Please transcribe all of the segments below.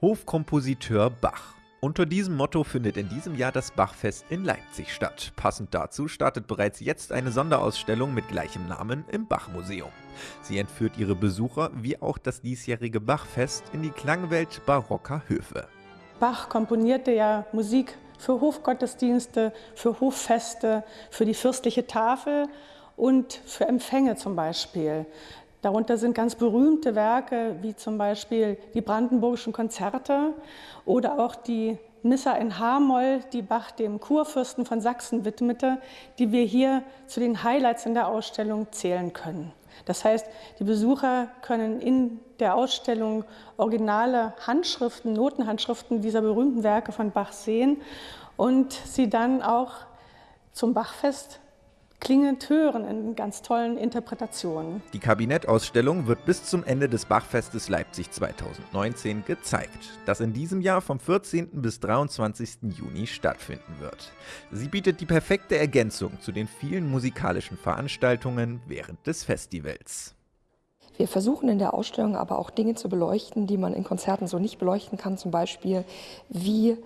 Hofkompositeur Bach. Unter diesem Motto findet in diesem Jahr das Bachfest in Leipzig statt. Passend dazu startet bereits jetzt eine Sonderausstellung mit gleichem Namen im Bachmuseum. Sie entführt ihre Besucher, wie auch das diesjährige Bachfest, in die Klangwelt barocker Höfe. Bach komponierte ja Musik für Hofgottesdienste, für Hoffeste, für die fürstliche Tafel und für Empfänge zum Beispiel. Darunter sind ganz berühmte Werke wie zum Beispiel die Brandenburgischen Konzerte oder auch die Missa in H-Moll, die Bach dem Kurfürsten von Sachsen widmete, die wir hier zu den Highlights in der Ausstellung zählen können. Das heißt, die Besucher können in der Ausstellung originale Handschriften, Notenhandschriften dieser berühmten Werke von Bach sehen und sie dann auch zum Bachfest klingend hören in ganz tollen Interpretationen. Die Kabinettausstellung wird bis zum Ende des Bachfestes Leipzig 2019 gezeigt, das in diesem Jahr vom 14. bis 23. Juni stattfinden wird. Sie bietet die perfekte Ergänzung zu den vielen musikalischen Veranstaltungen während des Festivals. Wir versuchen in der Ausstellung aber auch Dinge zu beleuchten, die man in Konzerten so nicht beleuchten kann, zum Beispiel wie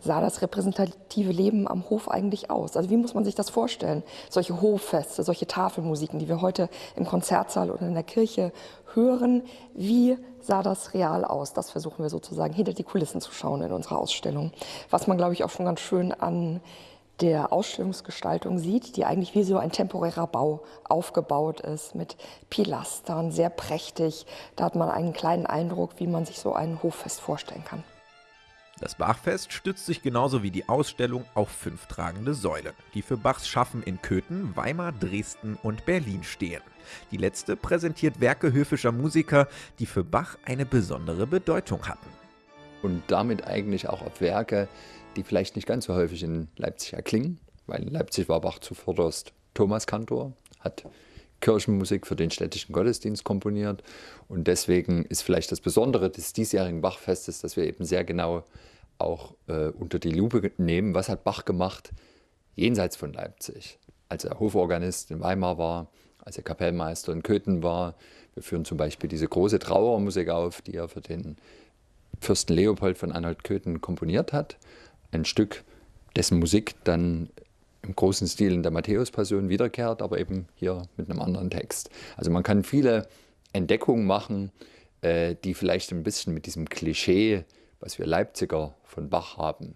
sah das repräsentative Leben am Hof eigentlich aus? Also wie muss man sich das vorstellen? Solche Hoffeste, solche Tafelmusiken, die wir heute im Konzertsaal oder in der Kirche hören, wie sah das real aus? Das versuchen wir sozusagen hinter die Kulissen zu schauen in unserer Ausstellung. Was man, glaube ich, auch schon ganz schön an der Ausstellungsgestaltung sieht, die eigentlich wie so ein temporärer Bau aufgebaut ist, mit Pilastern, sehr prächtig. Da hat man einen kleinen Eindruck, wie man sich so ein Hoffest vorstellen kann. Das Bachfest stützt sich genauso wie die Ausstellung auf fünf tragende Säulen, die für Bachs Schaffen in Köthen, Weimar, Dresden und Berlin stehen. Die letzte präsentiert Werke höfischer Musiker, die für Bach eine besondere Bedeutung hatten. Und damit eigentlich auch auf Werke, die vielleicht nicht ganz so häufig in Leipzig erklingen, weil in Leipzig war Bach zuvorderst Thomaskantor, hat Kirchenmusik für den städtischen Gottesdienst komponiert. Und deswegen ist vielleicht das Besondere des diesjährigen Bachfestes, dass wir eben sehr genau auch äh, unter die Lupe nehmen, was hat Bach gemacht jenseits von Leipzig. Als er Hoforganist in Weimar war, als er Kapellmeister in Köthen war. Wir führen zum Beispiel diese große Trauermusik auf, die er für den Fürsten Leopold von Anhalt-Köthen komponiert hat. Ein Stück, dessen Musik dann im großen Stil in der Matthäus-Passion wiederkehrt, aber eben hier mit einem anderen Text. Also man kann viele Entdeckungen machen, äh, die vielleicht ein bisschen mit diesem Klischee was wir Leipziger von Bach haben,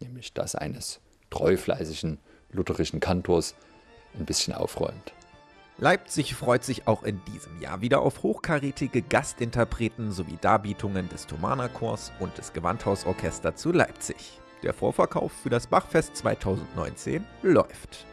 nämlich das eines treufleißigen lutherischen Kantors, ein bisschen aufräumt. Leipzig freut sich auch in diesem Jahr wieder auf hochkarätige Gastinterpreten sowie Darbietungen des Thomaner Chors und des Gewandhausorchester zu Leipzig. Der Vorverkauf für das Bachfest 2019 läuft.